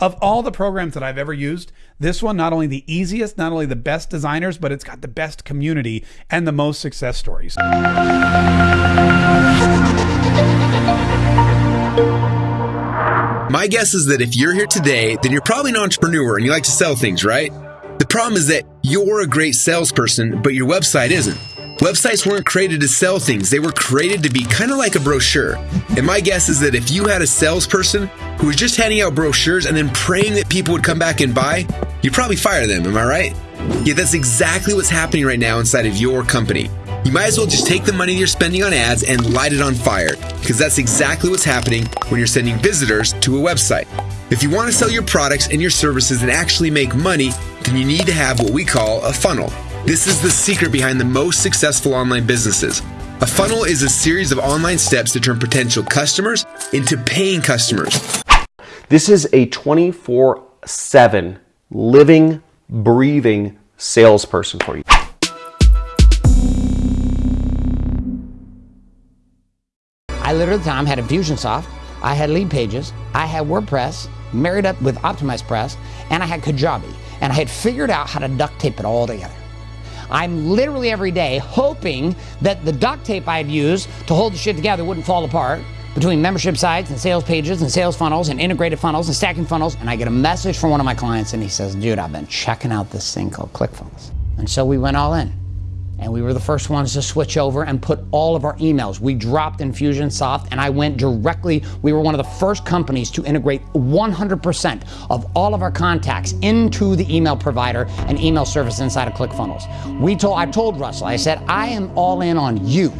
Of all the programs that I've ever used, this one not only the easiest, not only the best designers, but it's got the best community and the most success stories. My guess is that if you're here today, then you're probably an entrepreneur and you like to sell things, right? The problem is that you're a great salesperson, but your website isn't. Websites weren't created to sell things, they were created to be kind of like a brochure. And my guess is that if you had a salesperson who was just handing out brochures and then praying that people would come back and buy, you'd probably fire them, am I right? Yeah, that's exactly what's happening right now inside of your company. You might as well just take the money you're spending on ads and light it on fire, because that's exactly what's happening when you're sending visitors to a website. If you want to sell your products and your services and actually make money, then you need to have what we call a funnel. This is the secret behind the most successful online businesses. A funnel is a series of online steps to turn potential customers into paying customers. This is a 24 7 living, breathing salesperson for you. I literally at the time had Infusionsoft, I had Leadpages, I had WordPress, married up with OptimizePress, and I had Kajabi. And I had figured out how to duct tape it all together. I'm literally every day hoping that the duct tape I'd use to hold the shit together wouldn't fall apart between membership sites and sales pages and sales funnels and integrated funnels and stacking funnels. And I get a message from one of my clients and he says, dude, I've been checking out this thing called ClickFunnels. And so we went all in and we were the first ones to switch over and put all of our emails. We dropped Infusionsoft and I went directly, we were one of the first companies to integrate 100% of all of our contacts into the email provider and email service inside of ClickFunnels. We told, I told Russell, I said, I am all in on you.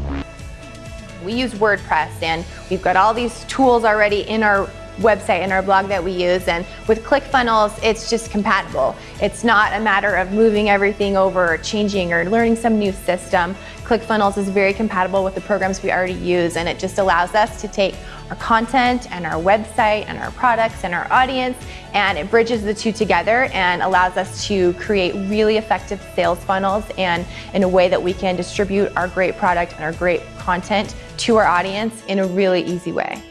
We use WordPress and we've got all these tools already in our website and our blog that we use. And with ClickFunnels, it's just compatible. It's not a matter of moving everything over or changing or learning some new system. ClickFunnels is very compatible with the programs we already use and it just allows us to take our content and our website and our products and our audience and it bridges the two together and allows us to create really effective sales funnels and in a way that we can distribute our great product and our great content to our audience in a really easy way.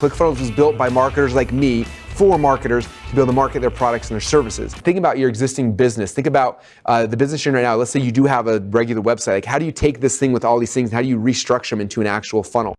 ClickFunnels was built by marketers like me for marketers to be able to market their products and their services. Think about your existing business. Think about uh, the business you're in right now. Let's say you do have a regular website. Like, how do you take this thing with all these things? How do you restructure them into an actual funnel?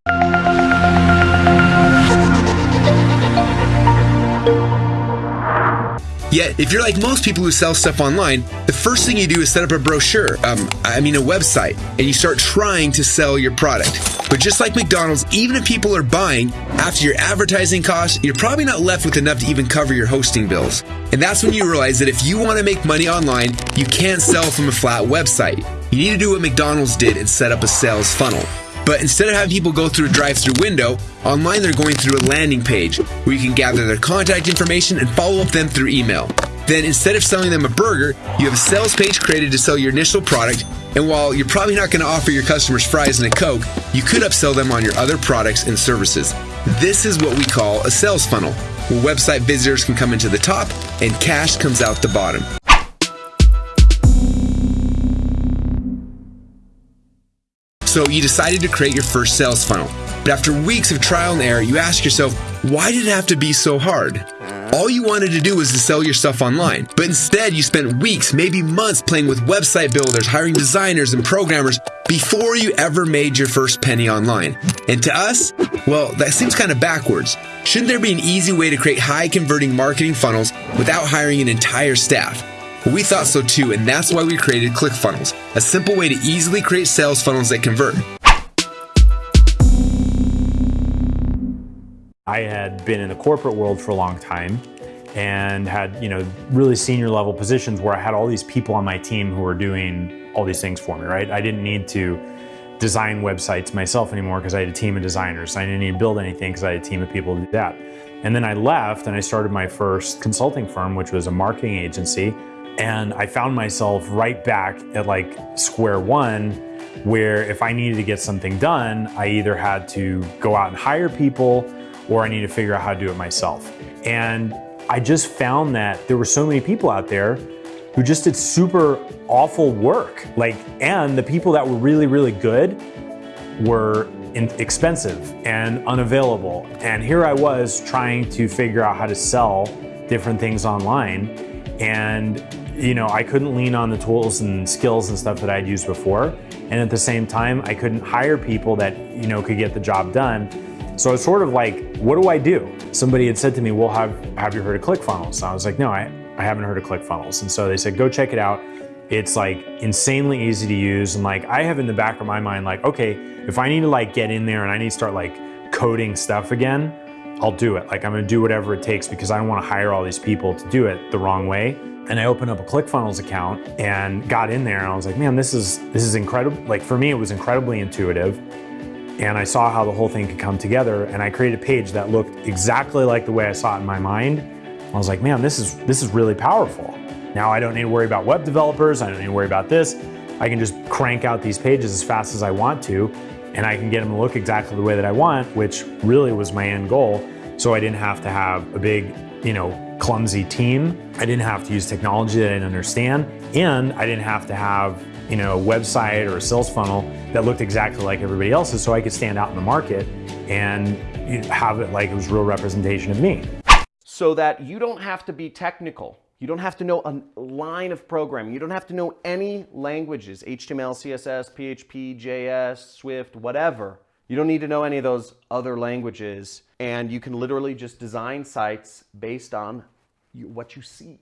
Yet, if you're like most people who sell stuff online, the first thing you do is set up a brochure, um, I mean a website, and you start trying to sell your product. But just like McDonald's, even if people are buying, after your advertising costs, you're probably not left with enough to even cover your hosting bills. And that's when you realize that if you want to make money online, you can't sell from a flat website. You need to do what McDonald's did and set up a sales funnel. But instead of having people go through a drive through window, online they're going through a landing page where you can gather their contact information and follow up them through email. Then instead of selling them a burger, you have a sales page created to sell your initial product. And while you're probably not going to offer your customers fries and a Coke, you could upsell them on your other products and services. This is what we call a sales funnel, where website visitors can come into the top and cash comes out the bottom. So you decided to create your first sales funnel. But after weeks of trial and error, you ask yourself, why did it have to be so hard? All you wanted to do was to sell your stuff online. But instead, you spent weeks, maybe months playing with website builders, hiring designers and programmers before you ever made your first penny online. And to us, well, that seems kind of backwards. Shouldn't there be an easy way to create high converting marketing funnels without hiring an entire staff? We thought so too, and that's why we created ClickFunnels, a simple way to easily create sales funnels that convert. I had been in the corporate world for a long time and had, you know, really senior level positions where I had all these people on my team who were doing all these things for me, right? I didn't need to design websites myself anymore because I had a team of designers. I didn't need to build anything because I had a team of people to do that. And then I left and I started my first consulting firm, which was a marketing agency. And I found myself right back at like square one, where if I needed to get something done, I either had to go out and hire people or I needed to figure out how to do it myself. And I just found that there were so many people out there who just did super awful work. Like, and the people that were really, really good were expensive and unavailable. And here I was trying to figure out how to sell different things online. And, you know, I couldn't lean on the tools and skills and stuff that I'd used before. And at the same time, I couldn't hire people that, you know, could get the job done. So it's sort of like, what do I do? Somebody had said to me, well, have, have you heard of ClickFunnels? And I was like, no, I, I haven't heard of ClickFunnels. And so they said, go check it out. It's like insanely easy to use. And like, I have in the back of my mind, like, okay, if I need to like get in there and I need to start like coding stuff again, I'll do it. Like I'm gonna do whatever it takes because I don't wanna hire all these people to do it the wrong way. And I opened up a ClickFunnels account and got in there and I was like, man, this is this is incredible. Like for me, it was incredibly intuitive. And I saw how the whole thing could come together and I created a page that looked exactly like the way I saw it in my mind. I was like, man, this is this is really powerful. Now I don't need to worry about web developers, I don't need to worry about this. I can just crank out these pages as fast as I want to and I can get them to look exactly the way that I want, which really was my end goal. So I didn't have to have a big, you know, clumsy team. I didn't have to use technology that I didn't understand. And I didn't have to have, you know, a website or a sales funnel that looked exactly like everybody else's so I could stand out in the market and have it like it was real representation of me. So that you don't have to be technical. You don't have to know a line of programming. You don't have to know any languages, HTML, CSS, PHP, JS, Swift, whatever. You don't need to know any of those other languages. And you can literally just design sites based on you, what you see.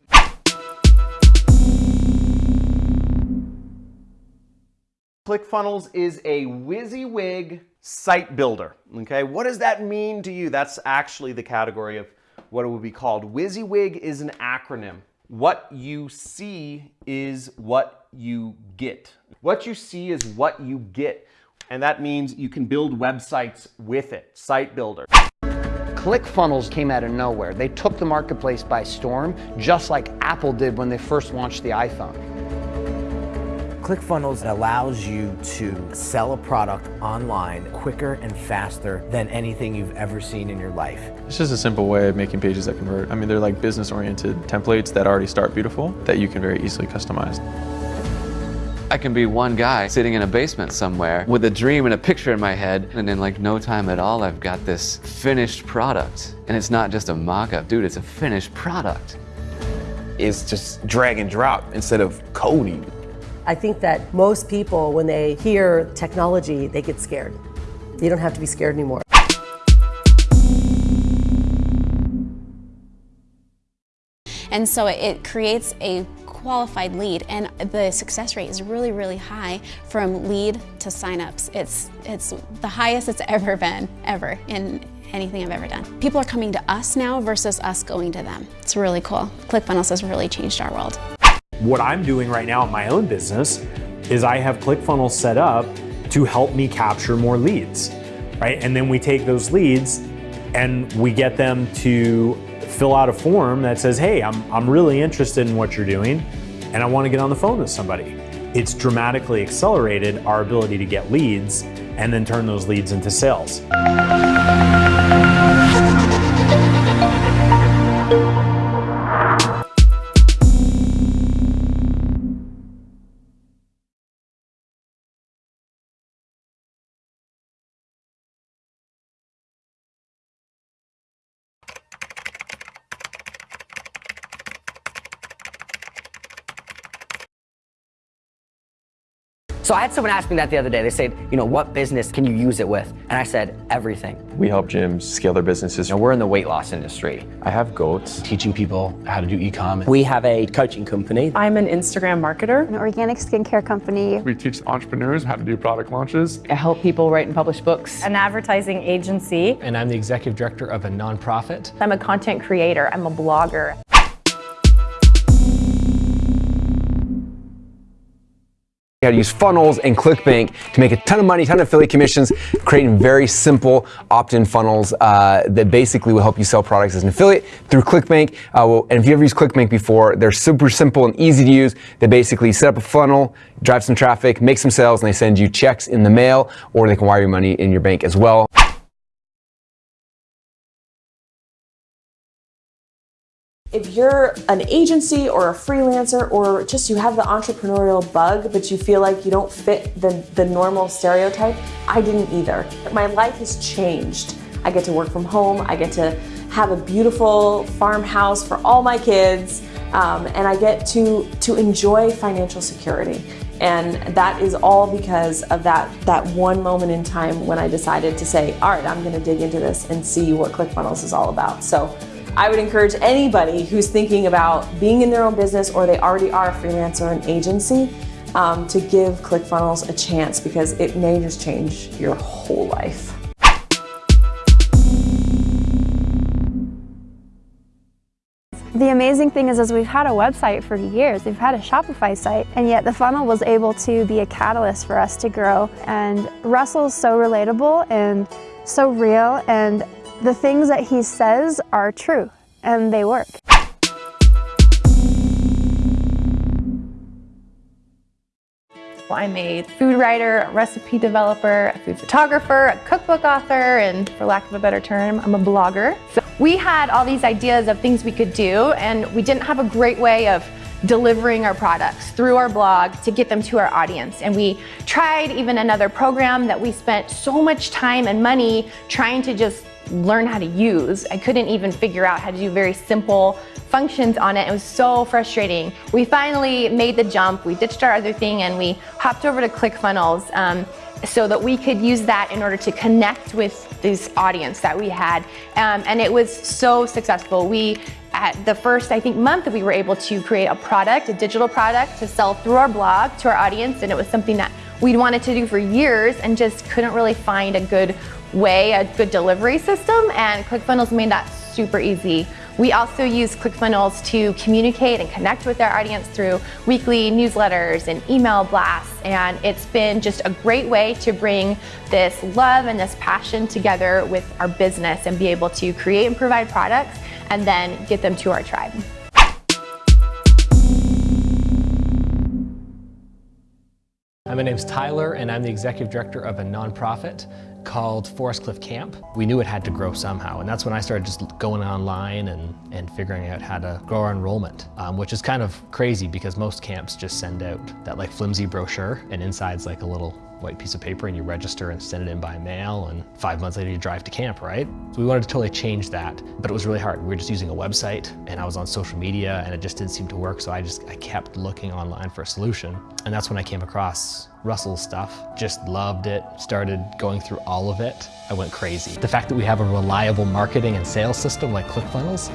ClickFunnels is a WYSIWYG site builder. Okay, what does that mean to you? That's actually the category of what it would be called. WYSIWYG is an acronym. What you see is what you get. What you see is what you get. And that means you can build websites with it. Site builder. ClickFunnels came out of nowhere. They took the marketplace by storm, just like Apple did when they first launched the iPhone. ClickFunnels allows you to sell a product online quicker and faster than anything you've ever seen in your life. It's just a simple way of making pages that convert. I mean, they're like business-oriented templates that already start beautiful that you can very easily customize. I can be one guy sitting in a basement somewhere with a dream and a picture in my head, and in like no time at all, I've got this finished product. And it's not just a mock-up, dude, it's a finished product. It's just drag and drop instead of coding. I think that most people, when they hear technology, they get scared. You don't have to be scared anymore. And so it creates a qualified lead and the success rate is really, really high from lead to signups. It's, it's the highest it's ever been, ever, in anything I've ever done. People are coming to us now versus us going to them. It's really cool. ClickFunnels has really changed our world. What I'm doing right now in my own business is I have ClickFunnels set up to help me capture more leads, right? And then we take those leads and we get them to fill out a form that says, hey, I'm, I'm really interested in what you're doing and I want to get on the phone with somebody. It's dramatically accelerated our ability to get leads and then turn those leads into sales. So I had someone ask me that the other day. They said, you know, what business can you use it with? And I said, everything. We help gyms scale their businesses. You know, we're in the weight loss industry. I have goats. Teaching people how to do e-com. We have a coaching company. I'm an Instagram marketer. An organic skincare company. We teach entrepreneurs how to do product launches. I help people write and publish books. An advertising agency. And I'm the executive director of a nonprofit. I'm a content creator. I'm a blogger. How to use funnels and ClickBank to make a ton of money, ton of affiliate commissions, creating very simple opt-in funnels uh, that basically will help you sell products as an affiliate through ClickBank. Uh, well, and if you've ever used ClickBank before, they're super simple and easy to use. They basically set up a funnel, drive some traffic, make some sales, and they send you checks in the mail, or they can wire your money in your bank as well. You're an agency or a freelancer or just you have the entrepreneurial bug, but you feel like you don't fit the, the normal stereotype, I didn't either. My life has changed. I get to work from home. I get to have a beautiful farmhouse for all my kids. Um, and I get to, to enjoy financial security. And that is all because of that, that one moment in time when I decided to say, all right, I'm gonna dig into this and see what ClickFunnels is all about. So I would encourage anybody who's thinking about being in their own business or they already are a freelancer or an agency um, to give ClickFunnels a chance because it may just change your whole life. The amazing thing is, is we've had a website for years, we've had a Shopify site, and yet the funnel was able to be a catalyst for us to grow. And Russell's so relatable and so real, and the things that he says are true, and they work. I'm a food writer, a recipe developer, a food photographer, a cookbook author, and for lack of a better term, I'm a blogger. So we had all these ideas of things we could do, and we didn't have a great way of delivering our products through our blog to get them to our audience. And we tried even another program that we spent so much time and money trying to just learn how to use. I couldn't even figure out how to do very simple functions on it. It was so frustrating. We finally made the jump. We ditched our other thing and we hopped over to ClickFunnels um, so that we could use that in order to connect with this audience that we had. Um, and it was so successful. We at the first, I think, month we were able to create a product, a digital product to sell through our blog to our audience. And it was something that we'd wanted to do for years and just couldn't really find a good way, a good delivery system. And ClickFunnels made that super easy. We also use ClickFunnels to communicate and connect with our audience through weekly newsletters and email blasts. And it's been just a great way to bring this love and this passion together with our business and be able to create and provide products and then get them to our tribe. My name's Tyler, and I'm the executive director of a nonprofit called Forest Cliff Camp. We knew it had to grow somehow, and that's when I started just going online and, and figuring out how to grow our enrollment, um, which is kind of crazy because most camps just send out that like flimsy brochure, and inside's like a little white piece of paper and you register and send it in by mail and five months later you drive to camp, right? So we wanted to totally change that, but it was really hard. We were just using a website and I was on social media and it just didn't seem to work. So I just, I kept looking online for a solution. And that's when I came across Russell's stuff. Just loved it, started going through all of it. I went crazy. The fact that we have a reliable marketing and sales system like ClickFunnels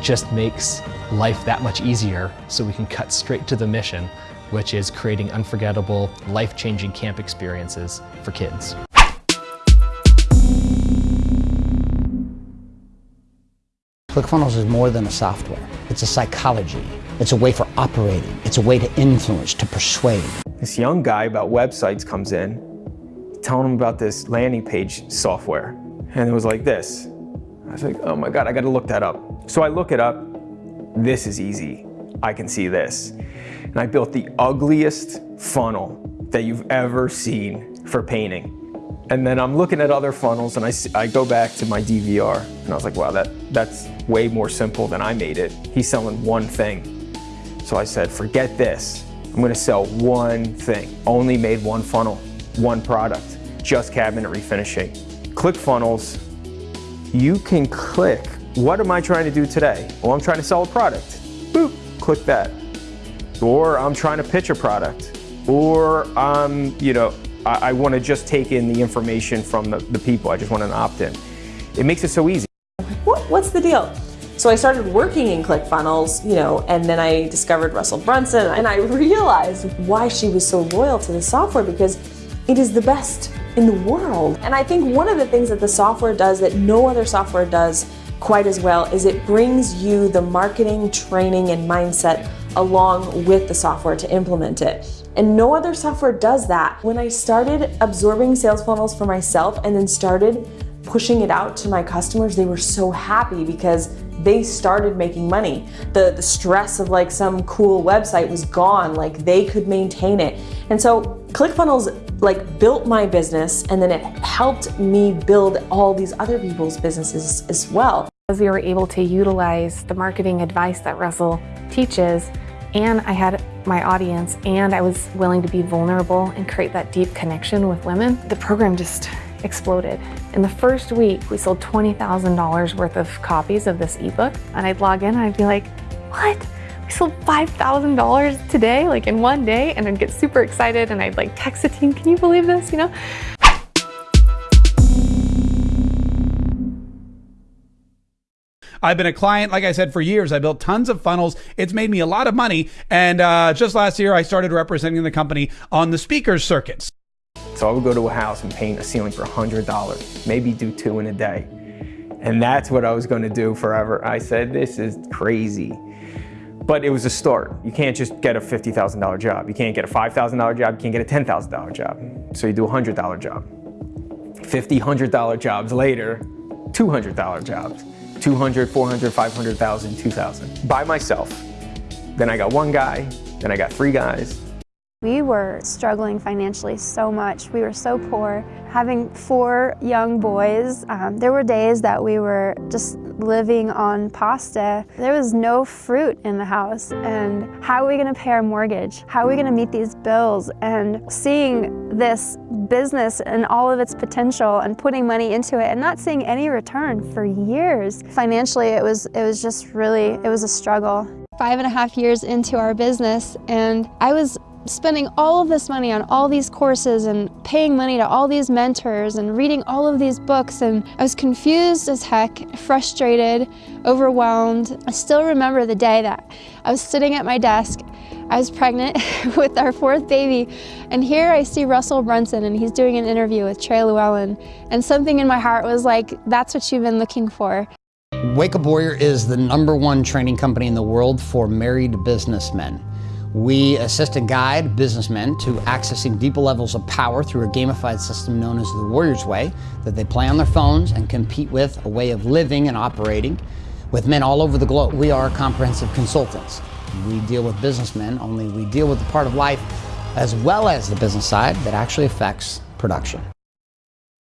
just makes life that much easier so we can cut straight to the mission which is creating unforgettable, life-changing camp experiences for kids. ClickFunnels is more than a software. It's a psychology. It's a way for operating. It's a way to influence, to persuade. This young guy about websites comes in, telling him about this landing page software. And it was like this. I was like, oh my God, I gotta look that up. So I look it up. This is easy. I can see this. And I built the ugliest funnel that you've ever seen for painting. And then I'm looking at other funnels and I, I go back to my DVR and I was like, wow, that, that's way more simple than I made it. He's selling one thing. So I said, forget this. I'm gonna sell one thing. Only made one funnel, one product, just cabinet refinishing. ClickFunnels, you can click, what am I trying to do today? Well, I'm trying to sell a product. Boop, click that or I'm trying to pitch a product, or I'm, you know, I, I want to just take in the information from the, the people. I just want an opt-in. It makes it so easy. What, what's the deal? So I started working in ClickFunnels, you know, and then I discovered Russell Brunson, and I realized why she was so loyal to the software because it is the best in the world. And I think one of the things that the software does that no other software does quite as well is it brings you the marketing, training, and mindset along with the software to implement it. And no other software does that. When I started absorbing sales funnels for myself and then started pushing it out to my customers, they were so happy because they started making money. The, the stress of like some cool website was gone, like they could maintain it. And so ClickFunnels like built my business and then it helped me build all these other people's businesses as well. As we were able to utilize the marketing advice that Russell teaches, and I had my audience, and I was willing to be vulnerable and create that deep connection with women, the program just exploded. In the first week, we sold $20,000 worth of copies of this ebook, and I'd log in and I'd be like, what? We sold $5,000 today, like in one day, and I'd get super excited and I'd like text the team, can you believe this, you know? I've been a client, like I said, for years. I built tons of funnels. It's made me a lot of money. And uh, just last year, I started representing the company on the speakers circuits. So I would go to a house and paint a ceiling for $100, maybe do two in a day. And that's what I was going to do forever. I said, this is crazy. But it was a start. You can't just get a $50,000 job. You can't get a $5,000 job. You can't get a $10,000 job. So you do a $100 job. 50 $100 jobs later, $200 jobs. 200, 400, 500,000, 2,000 by myself. Then I got one guy, then I got three guys. We were struggling financially so much. We were so poor. Having four young boys, um, there were days that we were just living on pasta. There was no fruit in the house. And how are we going to pay our mortgage? How are we going to meet these bills? And seeing this business and all of its potential and putting money into it and not seeing any return for years. Financially, it was, it was just really, it was a struggle. Five and a half years into our business and I was spending all of this money on all these courses and paying money to all these mentors and reading all of these books and I was confused as heck, frustrated, overwhelmed. I still remember the day that I was sitting at my desk I was pregnant with our fourth baby, and here I see Russell Brunson, and he's doing an interview with Trey Lewellen, and something in my heart was like, that's what you've been looking for. Wake Up Warrior is the number one training company in the world for married businessmen. We assist and guide businessmen to accessing deeper levels of power through a gamified system known as the Warrior's Way that they play on their phones and compete with a way of living and operating with men all over the globe. We are comprehensive consultants. We deal with businessmen, only we deal with the part of life as well as the business side that actually affects production.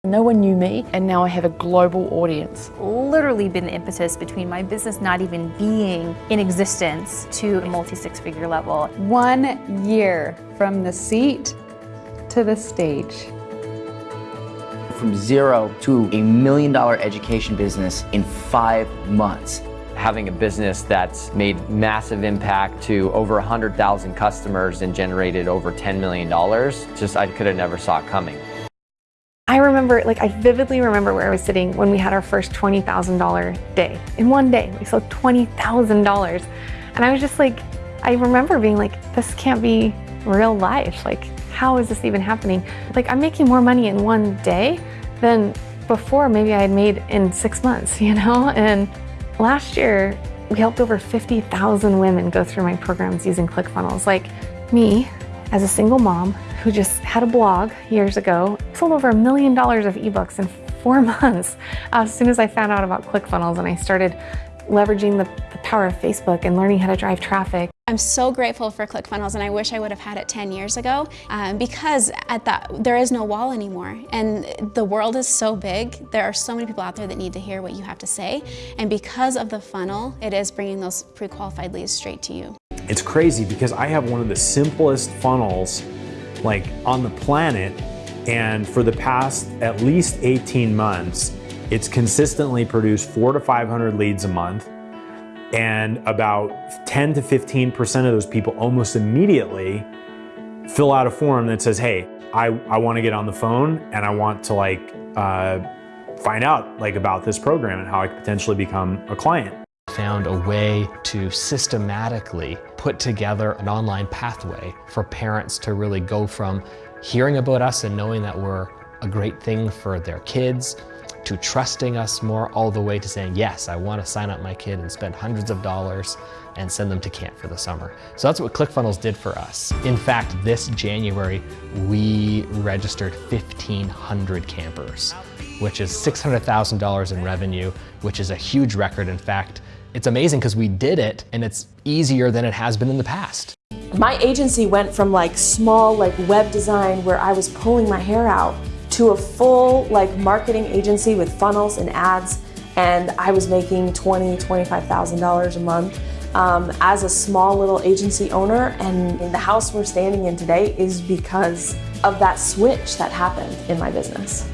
No one knew me, and now I have a global audience. Literally been the impetus between my business not even being in existence to a multi six figure level. One year from the seat to the stage. From zero to a million dollar education business in five months having a business that's made massive impact to over 100,000 customers and generated over $10 million, just I could have never saw it coming. I remember, like I vividly remember where I was sitting when we had our first $20,000 day. In one day, we sold $20,000. And I was just like, I remember being like, this can't be real life. Like, how is this even happening? Like, I'm making more money in one day than before maybe I had made in six months, you know? And Last year, we helped over 50,000 women go through my programs using ClickFunnels. Like me, as a single mom who just had a blog years ago, sold over a million dollars of ebooks in four months as soon as I found out about ClickFunnels and I started leveraging the, the power of Facebook and learning how to drive traffic. I'm so grateful for ClickFunnels and I wish I would have had it 10 years ago um, because at that there is no wall anymore and the world is so big. There are so many people out there that need to hear what you have to say and because of the funnel, it is bringing those pre-qualified leads straight to you. It's crazy because I have one of the simplest funnels like on the planet and for the past at least 18 months, it's consistently produced four to 500 leads a month and about 10 to 15% of those people almost immediately fill out a form that says, hey, I, I want to get on the phone and I want to like uh, find out like about this program and how I could potentially become a client. Found a way to systematically put together an online pathway for parents to really go from hearing about us and knowing that we're a great thing for their kids to trusting us more all the way to saying, yes, I want to sign up my kid and spend hundreds of dollars and send them to camp for the summer. So that's what ClickFunnels did for us. In fact, this January, we registered 1,500 campers, which is $600,000 in revenue, which is a huge record. In fact, it's amazing because we did it and it's easier than it has been in the past. My agency went from like small like web design where I was pulling my hair out to a full like marketing agency with funnels and ads and I was making twenty, twenty-five thousand dollars a month um, as a small little agency owner. And the house we're standing in today is because of that switch that happened in my business.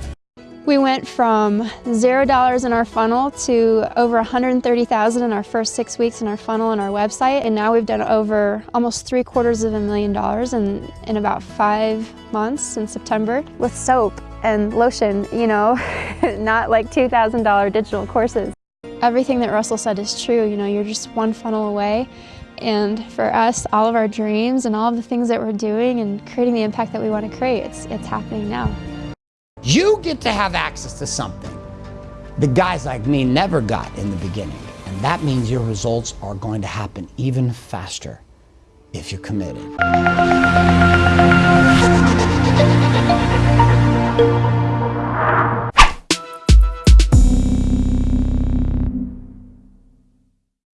We went from zero dollars in our funnel to over 130,000 in our first six weeks in our funnel and our website. And now we've done over almost three quarters of a million dollars in, in about five months in September with soap and lotion, you know, not like $2,000 digital courses. Everything that Russell said is true, you know, you're just one funnel away. And for us, all of our dreams and all of the things that we're doing and creating the impact that we want to create, it's, it's happening now. You get to have access to something the guys like me never got in the beginning. And that means your results are going to happen even faster if you're committed.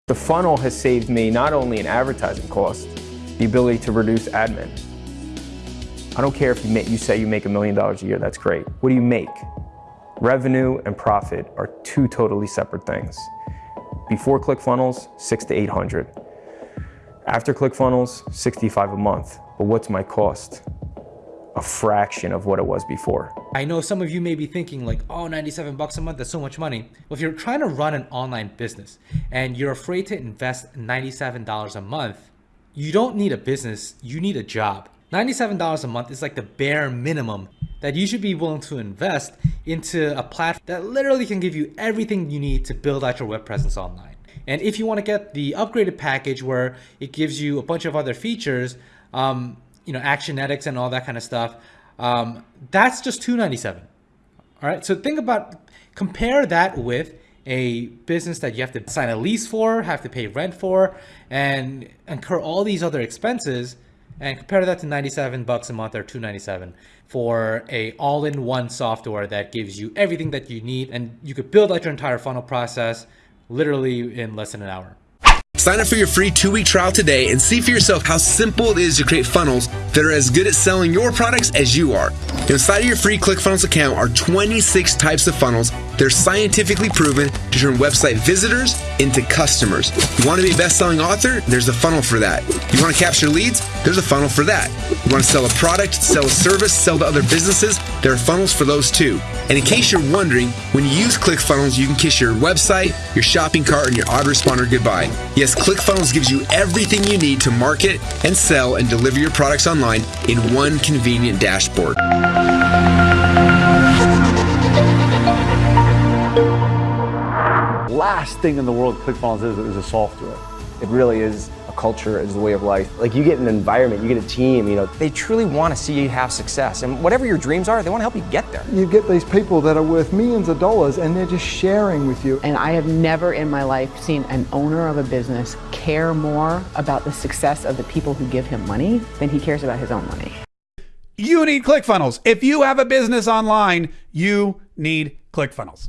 The funnel has saved me not only in advertising costs, the ability to reduce admin. I don't care if you, make, you say you make a million dollars a year, that's great. What do you make? Revenue and profit are two totally separate things. Before ClickFunnels, six to 800. After ClickFunnels, 65 a month. But what's my cost? A fraction of what it was before. I know some of you may be thinking like, oh, 97 bucks a month, that's so much money. Well, if you're trying to run an online business and you're afraid to invest $97 a month, you don't need a business, you need a job. $97 a month is like the bare minimum that you should be willing to invest into a platform that literally can give you everything you need to build out your web presence online. And if you want to get the upgraded package where it gives you a bunch of other features, um, you know, Actionetics and all that kind of stuff, um, that's just 297. All right, so think about, compare that with a business that you have to sign a lease for, have to pay rent for, and incur all these other expenses and compare that to 97 bucks a month or 297 for a all-in-one software that gives you everything that you need and you could build out your entire funnel process literally in less than an hour. Sign up for your free two-week trial today and see for yourself how simple it is to create funnels that are as good at selling your products as you are. Inside of your free ClickFunnels account are 26 types of funnels that are scientifically proven to turn website visitors into customers. You want to be a best-selling author? There's a funnel for that. You want to capture leads? There's a funnel for that. You want to sell a product, sell a service, sell to other businesses? There are funnels for those too. And in case you're wondering, when you use ClickFunnels, you can kiss your website, your shopping cart, and your autoresponder goodbye. Yes, ClickFunnels gives you everything you need to market and sell and deliver your products online in one convenient dashboard. Last thing in the world ClickFunnels is, is a software. It really is culture, as a way of life. Like you get an environment, you get a team, you know. They truly want to see you have success. And whatever your dreams are, they want to help you get there. You get these people that are worth millions of dollars and they're just sharing with you. And I have never in my life seen an owner of a business care more about the success of the people who give him money than he cares about his own money. You need ClickFunnels. If you have a business online, you need ClickFunnels.